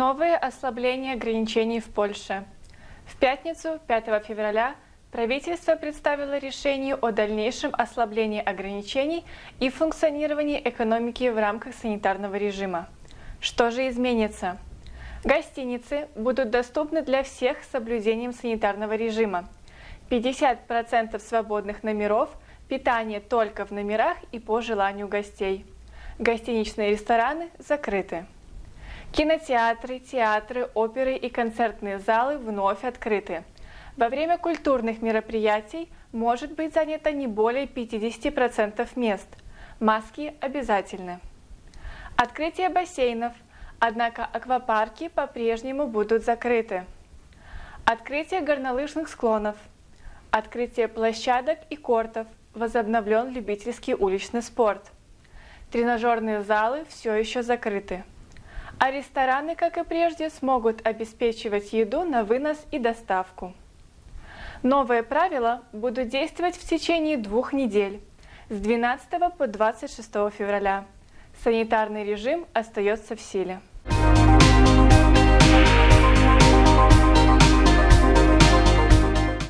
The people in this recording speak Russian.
Новые ослабления ограничений в Польше. В пятницу, 5 февраля, правительство представило решение о дальнейшем ослаблении ограничений и функционировании экономики в рамках санитарного режима. Что же изменится? Гостиницы будут доступны для всех с соблюдением санитарного режима. 50% свободных номеров, питание только в номерах и по желанию гостей. Гостиничные рестораны закрыты. Кинотеатры, театры, оперы и концертные залы вновь открыты. Во время культурных мероприятий может быть занято не более 50% мест. Маски обязательны. Открытие бассейнов, однако аквапарки по-прежнему будут закрыты. Открытие горнолыжных склонов. Открытие площадок и кортов. Возобновлен любительский уличный спорт. Тренажерные залы все еще закрыты а рестораны, как и прежде, смогут обеспечивать еду на вынос и доставку. Новые правила будут действовать в течение двух недель, с 12 по 26 февраля. Санитарный режим остается в силе.